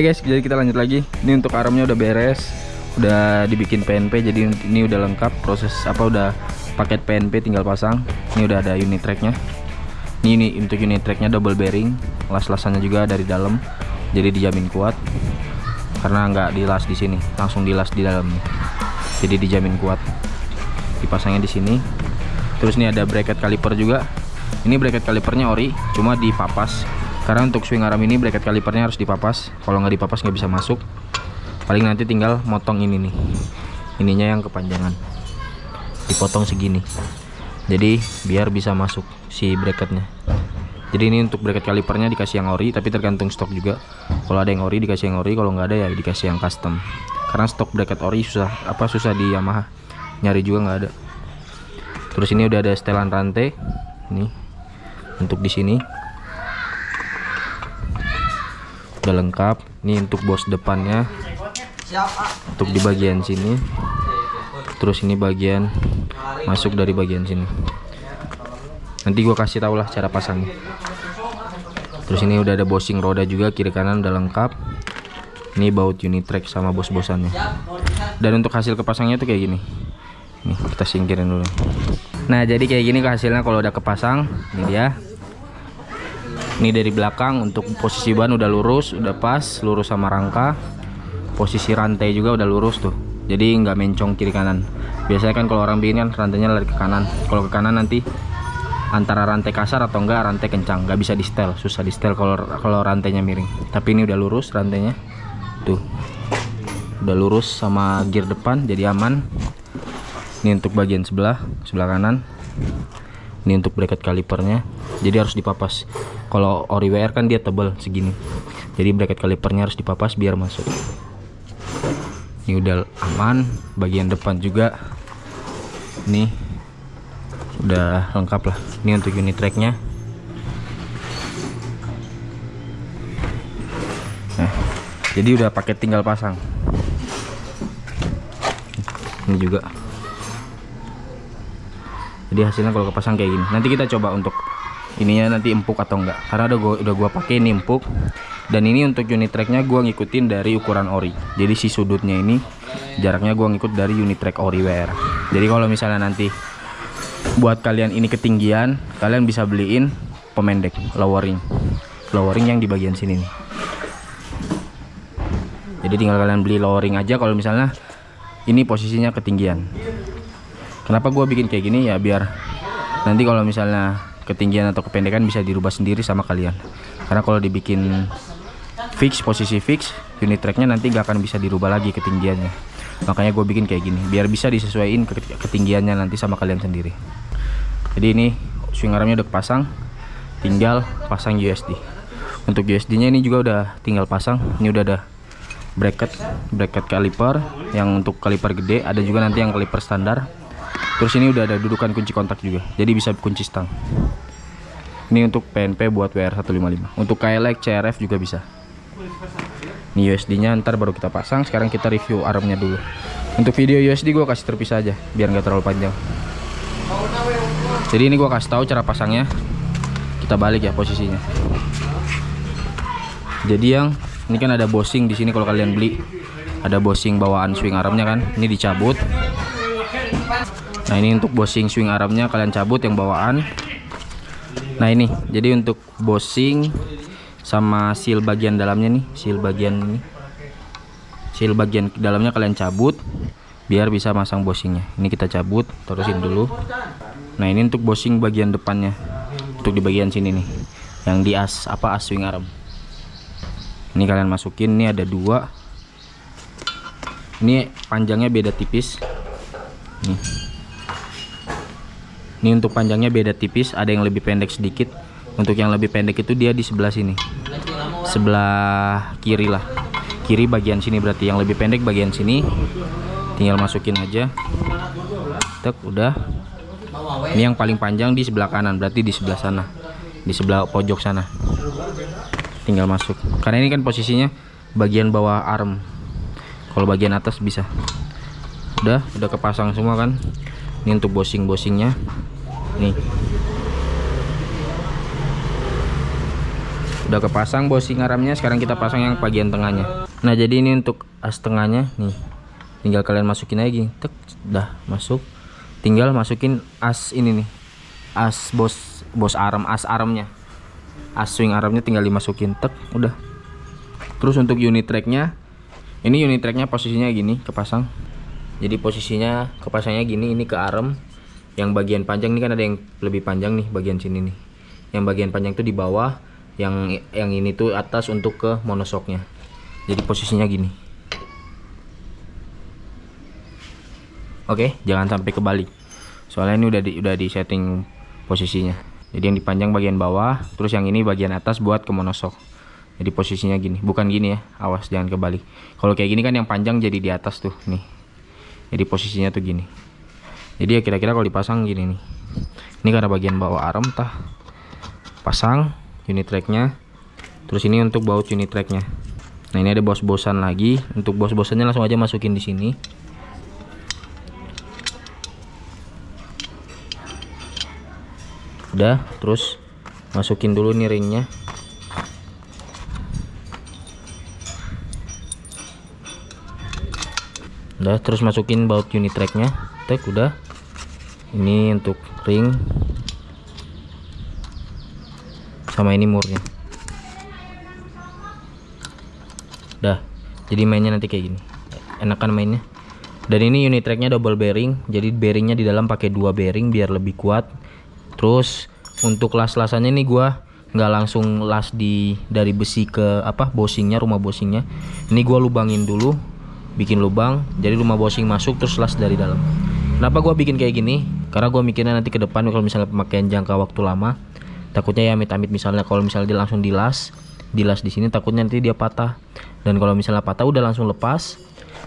Oke guys, jadi kita lanjut lagi. Ini untuk armnya udah beres, udah dibikin PNP, jadi ini udah lengkap proses apa udah paket PNP tinggal pasang. Ini udah ada unit tracknya. Ini, ini untuk unit tracknya double bearing, las-lasannya juga dari dalam, jadi dijamin kuat. Karena nggak dilas di sini, langsung dilas di dalam. Jadi dijamin kuat. Dipasangnya di sini. Terus ini ada bracket kaliper juga. Ini bracket kalipernya ori, cuma dipapas karena untuk swing arm ini bracket kalipernya harus dipapas. Kalau nggak dipapas nggak bisa masuk. Paling nanti tinggal motong ini nih. Ininya yang kepanjangan. Dipotong segini. Jadi biar bisa masuk si bracketnya. Jadi ini untuk bracket kalipernya dikasih yang ori tapi tergantung stok juga. Kalau ada yang ori dikasih yang ori. Kalau nggak ada ya dikasih yang custom. Karena stok bracket ori susah apa susah di Yamaha. Nyari juga nggak ada. Terus ini udah ada setelan rantai. Nih untuk di sini udah lengkap. Ini untuk bos depannya. Untuk di bagian sini. Terus ini bagian masuk dari bagian sini. Nanti gua kasih tau lah cara pasangnya. Terus ini udah ada bosing roda juga kiri kanan udah lengkap. Ini baut unit track sama bos-bosannya. Dan untuk hasil kepasangnya tuh kayak gini. Nih kita singkirin dulu. Nah jadi kayak gini hasilnya kalau udah kepasang. Ini dia ini dari belakang untuk posisi ban udah lurus udah pas lurus sama rangka. Posisi rantai juga udah lurus tuh jadi nggak mencong kiri kanan. Biasanya kan kalau orang bikin kan rantainya lari ke kanan. Kalau ke kanan nanti antara rantai kasar atau enggak rantai kencang. Nggak bisa di setel susah di setel kalau kalau rantainya miring. Tapi ini udah lurus rantainya tuh. Udah lurus sama gear depan jadi aman. Ini untuk bagian sebelah sebelah kanan ini untuk bracket kalipernya. Jadi harus dipapas. Kalau ori WR kan dia tebal segini. Jadi bracket kalipernya harus dipapas biar masuk. Ini udah aman. Bagian depan juga. Ini udah lengkap lah. Ini untuk unit tracknya nah. Jadi udah paket tinggal pasang. Ini juga jadi hasilnya kalau kepasang kayak gini. Nanti kita coba untuk ininya nanti empuk atau enggak. Karena udah gua udah gua pakai ini empuk. Dan ini untuk unit tracknya gua ngikutin dari ukuran ori. Jadi si sudutnya ini jaraknya gua ngikut dari unit track ori WR jadi kalau misalnya nanti buat kalian ini ketinggian kalian bisa beliin pemendek lowering. Lowering yang di bagian sini nih. Jadi tinggal kalian beli lowering aja kalau misalnya ini posisinya ketinggian kenapa gua bikin kayak gini? Ya biar nanti kalau misalnya ketinggian atau kependekan bisa dirubah sendiri sama kalian. Karena kalau dibikin fix posisi fix unit tracknya nanti gak akan bisa dirubah lagi ketinggiannya. Makanya gue bikin kayak gini biar bisa disesuaikan ketinggiannya nanti sama kalian sendiri. Jadi ini swing armnya udah pasang tinggal pasang USD untuk USD nya ini juga udah tinggal pasang ini udah ada bracket bracket kaliper yang untuk kaliper gede ada juga nanti yang kaliper standar terus ini udah ada dudukan kunci kontak juga jadi bisa kunci stang. Ini untuk PNP buat WR155 untuk KLX CRF juga bisa. Ini USD nya ntar baru kita pasang sekarang kita review armnya dulu. Untuk video USD gue kasih terpisah aja biar nggak terlalu panjang. Jadi ini gue kasih tahu cara pasangnya. Kita balik ya posisinya. Jadi yang ini kan ada bosing di sini kalau kalian beli. Ada bosing bawaan swing armnya kan ini dicabut nah ini untuk bosing swing armnya kalian cabut yang bawaan. Nah ini. Jadi untuk bosing sama seal bagian dalamnya nih seal bagian ini. Seal bagian dalamnya kalian cabut biar bisa masang bosingnya. Ini kita cabut terusin dulu. Nah ini untuk bosing bagian depannya. Untuk di bagian sini nih yang di as apa as swing arm ini kalian masukin ini ada dua. Ini panjangnya beda tipis. Nih ini untuk panjangnya beda tipis ada yang lebih pendek sedikit. Untuk yang lebih pendek itu dia di sebelah sini. Sebelah kiri lah. Kiri bagian sini berarti. Yang lebih pendek bagian sini. Tinggal masukin aja. Tek, udah. Ini yang paling panjang di sebelah kanan berarti di sebelah sana. Di sebelah pojok sana. Tinggal masuk. Karena ini kan posisinya bagian bawah arm. Kalau bagian atas bisa. Udah udah kepasang semua kan. Ini untuk bosing-bosingnya nih. Udah kepasang bosing armnya sekarang kita pasang yang bagian tengahnya. Nah jadi ini untuk as tengahnya nih. Tinggal kalian masukin aja tek dah masuk. Tinggal masukin as ini nih. As bos bos arm as armnya as swing armnya tinggal dimasukin. Tek udah. Terus untuk unit tracknya ini unit tracknya posisinya gini kepasang. Jadi posisinya kepasangnya gini ini ke arm yang bagian panjang ini kan ada yang lebih panjang nih bagian sini nih. Yang bagian panjang itu di bawah yang yang ini tuh atas untuk ke monosoknya. Jadi posisinya gini. Oke jangan sampai kebalik. Soalnya ini udah di udah di setting posisinya. Jadi yang dipanjang bagian bawah terus yang ini bagian atas buat ke monosok. Jadi posisinya gini. Bukan gini ya awas jangan kebalik. Kalau kayak gini kan yang panjang jadi di atas tuh nih. Jadi posisinya tuh gini jadi ya kira-kira kalau dipasang gini nih. Ini karena bagian bawah arm tah. Pasang unit tracknya. Terus ini untuk baut unit tracknya. Nah ini ada bos-bosan lagi. Untuk bos-bosannya langsung aja masukin di sini. Udah terus masukin dulu nih ringnya. Udah terus masukin baut unit tracknya. Tek udah ini untuk ring. Sama ini murnya dah jadi mainnya nanti kayak gini. Enakan mainnya. Dan ini unit tracknya double bearing jadi bearingnya di dalam pakai dua bearing biar lebih kuat. Terus untuk las-lasannya ini gua nggak langsung las di dari besi ke apa bosingnya rumah bosingnya. Ini gua lubangin dulu bikin lubang jadi rumah bosing masuk terus las dari dalam kenapa gua bikin kayak gini? Karena gua mikirnya nanti ke depan kalau misalnya pemakaian jangka waktu lama takutnya ya amit-amit misalnya kalau misalnya dia langsung dilas dilas di sini takutnya nanti dia patah. Dan kalau misalnya patah udah langsung lepas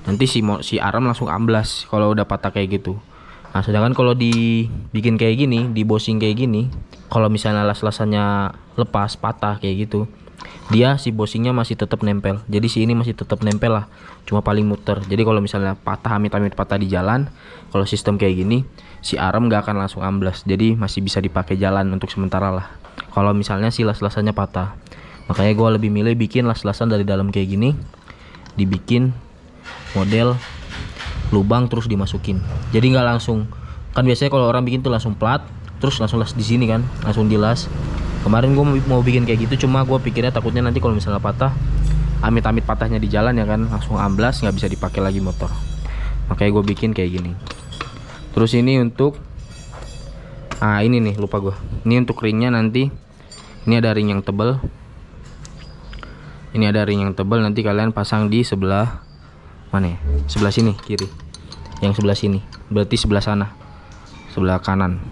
nanti si si aram langsung amblas kalau udah patah kayak gitu. Nah sedangkan kalau dibikin kayak gini di bosing kayak gini kalau misalnya las-lasannya lepas patah kayak gitu dia si bosingnya masih tetap nempel. Jadi si ini masih tetap nempel lah. Cuma paling muter. Jadi kalau misalnya patah amit-amit patah di jalan kalau sistem kayak gini si arm gak akan langsung amblas jadi masih bisa dipakai jalan untuk sementara lah. Kalau misalnya si las-lasannya patah. Makanya gue lebih milih bikin las-lasan dari dalam kayak gini. Dibikin model lubang terus dimasukin. Jadi nggak langsung. Kan biasanya kalau orang bikin tuh langsung plat terus langsung las di sini kan. Langsung dilas kemarin gue mau bikin kayak gitu cuma gue pikirnya takutnya nanti kalau misalnya patah amit-amit patahnya di jalan ya kan langsung amblas nggak bisa dipakai lagi motor. Makanya gue bikin kayak gini. Terus ini untuk ah ini nih lupa gue ini untuk ringnya nanti ini ada ring yang tebal ini ada ring yang tebal nanti kalian pasang di sebelah mana ya? Sebelah sini kiri. Yang sebelah sini berarti sebelah sana sebelah kanan.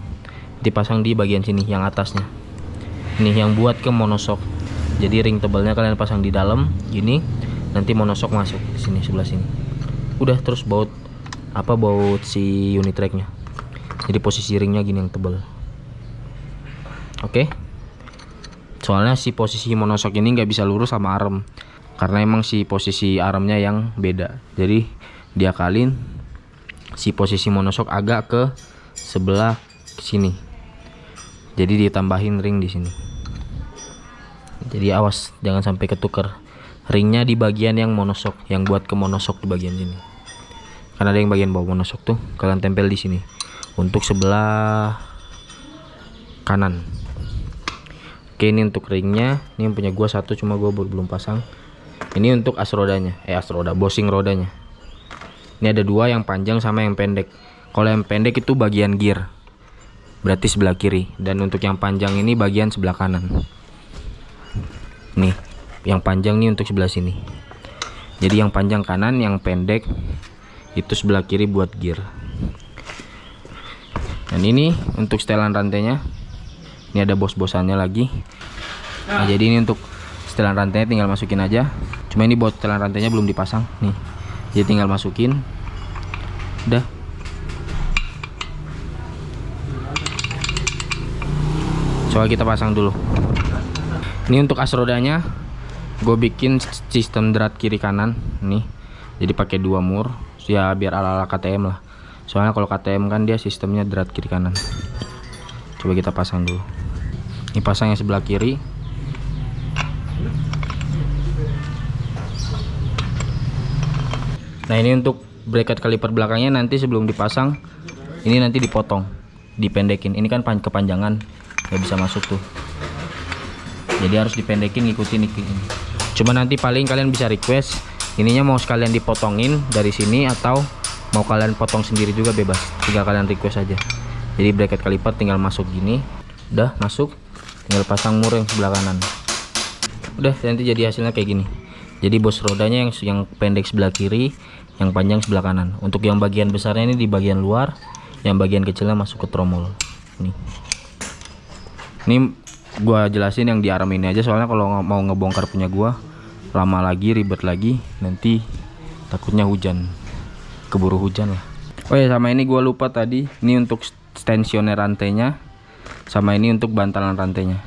Dipasang di bagian sini yang atasnya ini yang buat ke monosok. Jadi ring tebalnya kalian pasang di dalam gini. Nanti monosok masuk sini sebelah sini. Udah terus baut. Apa baut si unit tracknya jadi posisi ringnya gini yang tebal. Oke. Okay? soalnya si posisi monosok ini nggak bisa lurus sama arm karena emang si posisi armnya yang beda. Jadi dia kalin si posisi monosok agak ke sebelah sini jadi ditambahin ring di sini. Jadi awas jangan sampai ketuker. Ringnya di bagian yang monosok yang buat ke monosok di bagian sini. Karena ada yang bagian bawah monosok tuh kalian tempel di sini. Untuk sebelah kanan. Oke ini untuk ringnya. Ini yang punya gua satu cuma gua belum pasang. Ini untuk as rodanya eh as roda bosing rodanya. Ini ada dua yang panjang sama yang pendek. Kalau yang pendek itu bagian gear berarti sebelah kiri. Dan untuk yang panjang ini bagian sebelah kanan. Nih yang panjang nih untuk sebelah sini. Jadi yang panjang kanan yang pendek itu sebelah kiri buat gear. Dan ini untuk setelan rantainya. Ini ada bos-bosannya lagi. Nah jadi ini untuk setelan rantainya tinggal masukin aja. Cuma ini buat setelan rantainya belum dipasang. Nih jadi tinggal masukin. Udah coba kita pasang dulu. Ini untuk as rodanya. Gue bikin sistem drat kiri kanan nih. Jadi pakai dua mur ya biar ala ala KTM lah. Soalnya kalau KTM kan dia sistemnya drat kiri kanan. Coba kita pasang dulu. Ini pasang yang sebelah kiri. Nah ini untuk bracket kaliper belakangnya nanti sebelum dipasang ini nanti dipotong dipendekin. Ini kan kepanjangan nggak bisa masuk tuh. Jadi harus dipendekin ngikutin ini. Cuma nanti paling kalian bisa request ininya mau sekalian dipotongin dari sini atau mau kalian potong sendiri juga bebas. Tinggal kalian request aja. Jadi bracket kaliper tinggal masuk gini. Udah masuk. Tinggal pasang mur yang sebelah kanan. Udah nanti jadi hasilnya kayak gini. Jadi bos rodanya yang yang pendek sebelah kiri yang panjang sebelah kanan. Untuk yang bagian besarnya ini di bagian luar yang bagian kecilnya masuk ke tromol. Nih ini gua jelasin yang di ini aja soalnya kalau mau ngebongkar punya gua lama lagi ribet lagi nanti takutnya hujan keburu hujan lah. Oh ya sama ini gua lupa tadi ini untuk tensioner rantainya sama ini untuk bantalan rantainya.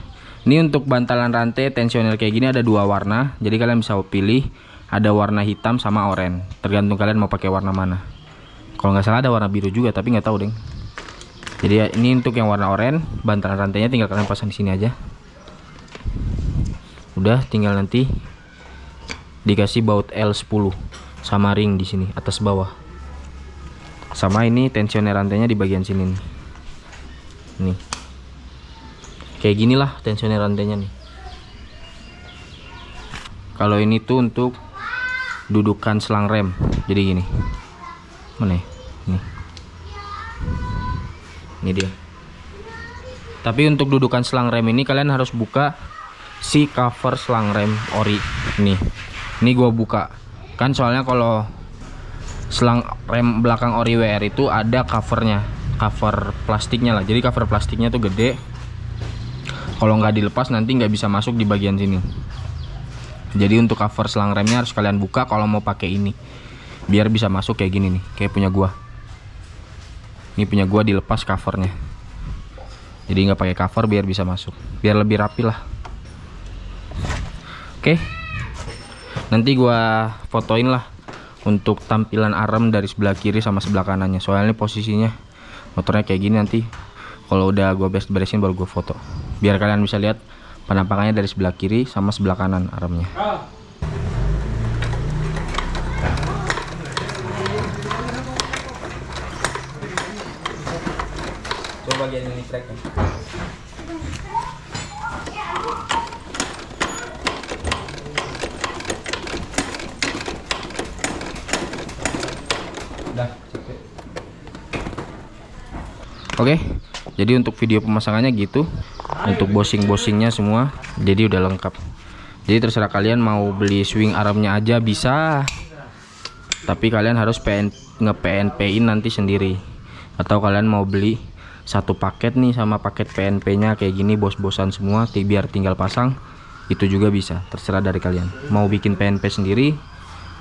Ini untuk bantalan rantai tensioner kayak gini ada dua warna jadi kalian bisa pilih ada warna hitam sama oranye tergantung kalian mau pakai warna mana. Kalau nggak salah ada warna biru juga tapi nggak tahu deh jadi ya, ini untuk yang warna oranye. Bantalan rantainya tinggal kalian pasang di sini aja. Udah tinggal nanti dikasih baut L10 sama ring di sini atas bawah. Sama ini tensioner rantainya di bagian sini nih. Nih. Kayak gini lah tensioner rantainya nih. Kalau ini tuh untuk dudukan selang rem. Jadi gini. Mana ya? nih ini dia. Tapi untuk dudukan selang rem ini kalian harus buka si cover selang rem ori nih ini gua buka. Kan soalnya kalau selang rem belakang ori WR itu ada covernya cover plastiknya lah. Jadi cover plastiknya tuh gede. Kalau nggak dilepas nanti nggak bisa masuk di bagian sini. Jadi untuk cover selang remnya harus kalian buka kalau mau pakai ini. Biar bisa masuk kayak gini nih kayak punya gua ini punya gua dilepas covernya. Jadi nggak pakai cover biar bisa masuk. Biar lebih rapi lah. Oke. Nanti gua fotoin lah untuk tampilan arm dari sebelah kiri sama sebelah kanannya. Soalnya posisinya motornya kayak gini nanti. Kalau udah gue best beresin baru gue foto. Biar kalian bisa lihat penampakannya dari sebelah kiri sama sebelah kanan armnya bagian ini track Oke, jadi untuk video pemasangannya gitu. Untuk bosing-bosingnya semua, jadi udah lengkap. Jadi terserah kalian mau beli swing armnya aja bisa. Tapi kalian harus PN, nge-PNP-in nanti sendiri. Atau kalian mau beli satu paket nih sama paket PNP-nya kayak gini bos-bosan semua, biar tinggal pasang. Itu juga bisa, terserah dari kalian. Mau bikin PNP sendiri,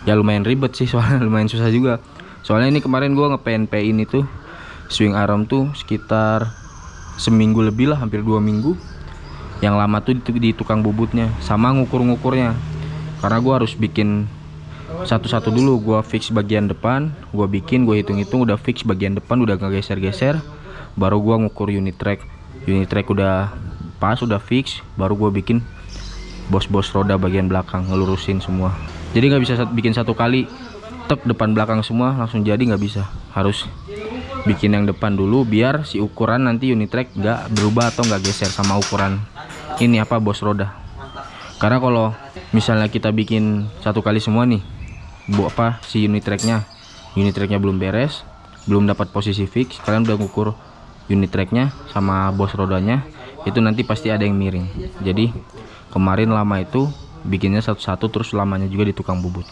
ya lumayan ribet sih soalnya lumayan susah juga. Soalnya ini kemarin gua nge-PNP-in itu swing arm tuh sekitar seminggu lebih lah hampir dua minggu yang lama tuh di, tukang bubutnya sama ngukur-ngukurnya karena gua harus bikin satu-satu dulu gua fix bagian depan gua bikin gua hitung-hitung udah fix bagian depan udah gak geser-geser baru gua ngukur unit track. Unit track udah pas udah fix. Baru gua bikin bos-bos roda bagian belakang ngelurusin semua. Jadi nggak bisa bikin satu kali tek depan belakang semua langsung jadi nggak bisa. Harus bikin yang depan dulu biar si ukuran nanti unit track nggak berubah atau nggak geser sama ukuran ini apa bos roda. Karena kalau misalnya kita bikin satu kali semua nih bu apa si unit tracknya. Unit tracknya belum beres belum dapat posisi fix kalian udah ngukur unit tracknya sama bos rodanya itu nanti pasti ada yang miring. Jadi kemarin lama itu bikinnya satu-satu terus lamanya juga di tukang bubut.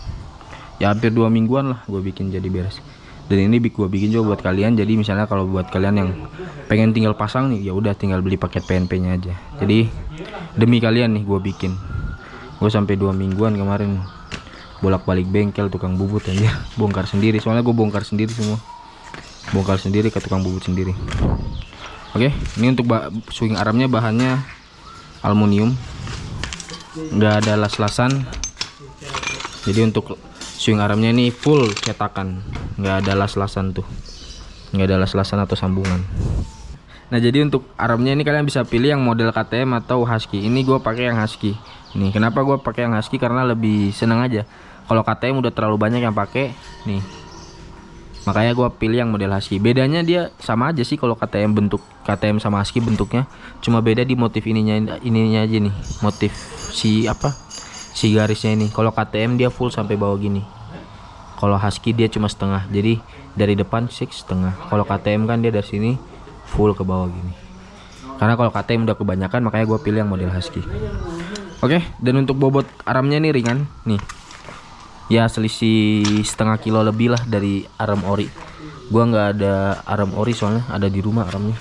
Ya hampir dua mingguan lah gue bikin jadi beres. Dan ini gue bikin juga buat kalian jadi misalnya kalau buat kalian yang pengen tinggal pasang nih ya udah tinggal beli paket PNP nya aja. Jadi demi kalian nih gue bikin. Gue sampai dua mingguan kemarin bolak-balik bengkel tukang bubut aja bongkar sendiri soalnya gue bongkar sendiri semua. Bongkar sendiri ke tukang bubut sendiri oke ini untuk swing armnya bahannya aluminium. Nggak ada las-lasan. Jadi untuk swing armnya ini full cetakan. Nggak ada las-lasan tuh. Nggak ada las-lasan atau sambungan. Nah jadi untuk armnya ini kalian bisa pilih yang model KTM atau Husky. Ini gue pakai yang Husky. Nih kenapa gue pakai yang Husky? Karena lebih seneng aja. Kalau KTM udah terlalu banyak yang pakai nih makanya gua pilih yang model husky. Bedanya dia sama aja sih kalau KTM bentuk KTM sama husky bentuknya. Cuma beda di motif ininya ininya aja nih. Motif si apa? Si garisnya ini. Kalau KTM dia full sampai bawah gini. Kalau husky dia cuma setengah. Jadi dari depan six setengah. Kalau KTM kan dia dari sini full ke bawah gini. Karena kalau KTM udah kebanyakan makanya gue pilih yang model husky. Oke dan untuk bobot aramnya nih ringan. Nih ya selisih setengah kilo lebih lah dari aram ori. Gua nggak ada aram ori soalnya ada di rumah aramnya.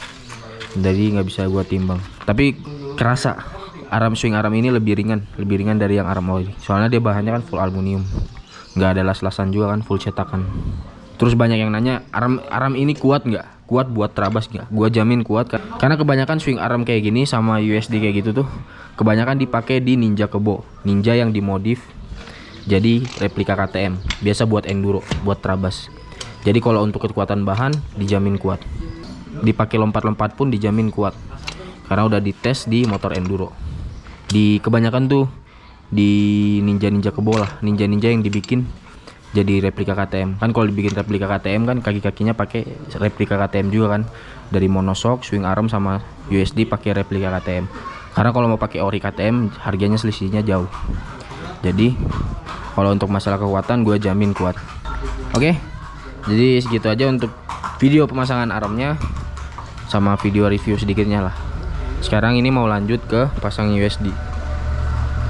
Jadi nggak bisa gua timbang. Tapi kerasa aram swing aram ini lebih ringan lebih ringan dari yang aram ori. Soalnya dia bahannya kan full aluminium. Nggak ada las-lasan juga kan full cetakan. Terus banyak yang nanya aram aram ini kuat nggak? Kuat buat terabas nggak? Gua jamin kuat kan karena kebanyakan swing aram kayak gini sama USD kayak gitu tuh kebanyakan dipakai di ninja kebo. Ninja yang dimodif jadi replika KTM biasa buat enduro buat trabas. Jadi kalau untuk kekuatan bahan dijamin kuat. Dipakai lompat-lompat pun dijamin kuat. Karena udah dites di motor enduro. Di kebanyakan tuh di ninja-ninja kebola ninja-ninja yang dibikin jadi replika KTM kan kalau dibikin replika KTM kan kaki-kakinya pakai replika KTM juga kan. Dari monoshock swing arm sama USD pakai replika KTM karena kalau mau pakai ori KTM harganya selisihnya jauh jadi kalau untuk masalah kekuatan gue jamin kuat. Oke? Jadi segitu aja untuk video pemasangan armnya sama video review sedikitnya lah. Sekarang ini mau lanjut ke pasang USD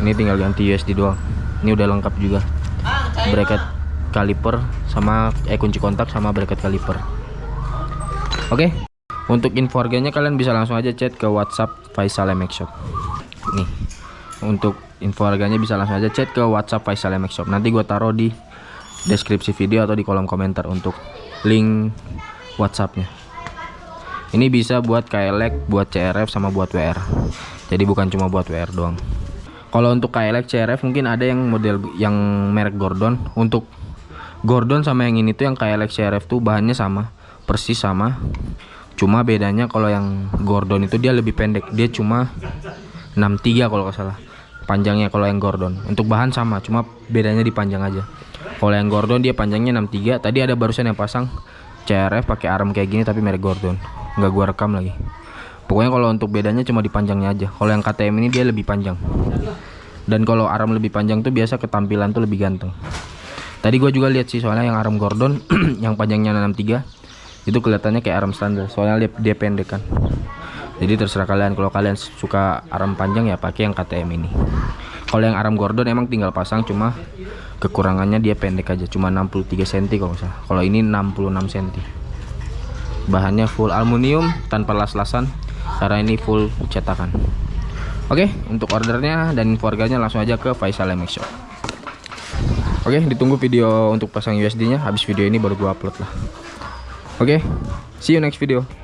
ini tinggal ganti USD doang. Ini udah lengkap juga. Bracket kaliper sama eh kunci kontak sama bracket kaliper oke? Untuk info harganya kalian bisa langsung aja chat ke WhatsApp Faisal MX Shop. Nih. Untuk info harganya bisa langsung aja chat ke WhatsApp Faisal MX Shop. Nanti gue taruh di deskripsi video atau di kolom komentar untuk link WhatsAppnya. Ini bisa buat KLX, buat CRF sama buat WR. Jadi bukan cuma buat WR doang. Kalau untuk KLX, CRF mungkin ada yang model yang merek Gordon. Untuk Gordon sama yang ini tuh yang KLX, CRF tuh bahannya sama, persis sama. Cuma bedanya kalau yang Gordon itu dia lebih pendek. Dia cuma 63 kalau nggak salah panjangnya kalau yang Gordon. Untuk bahan sama cuma bedanya di panjang aja. Kalau yang Gordon dia panjangnya 63 tadi ada barusan yang pasang CRF pakai arm kayak gini tapi merek Gordon. Nggak gua rekam lagi. Pokoknya kalau untuk bedanya cuma di panjangnya aja. Kalau yang KTM ini dia lebih panjang. Dan kalau arm lebih panjang tuh biasa ketampilan tuh lebih ganteng. Tadi gua juga lihat sih soalnya yang arm Gordon yang panjangnya 63 itu kelihatannya kayak arm standar. Soalnya dia, dia pendek kan jadi terserah kalian. Kalau kalian suka arm panjang ya pakai yang KTM ini. Kalau yang arm Gordon emang tinggal pasang cuma kekurangannya dia pendek aja. Cuma 63 cm kalau kalau ini 66 cm bahannya full aluminium tanpa las-lasan. Karena ini full cetakan. Oke untuk ordernya dan info harganya langsung aja ke Faisal MX Shop. Oke ditunggu video untuk pasang USD nya habis video ini baru gua upload lah. Oke see you next video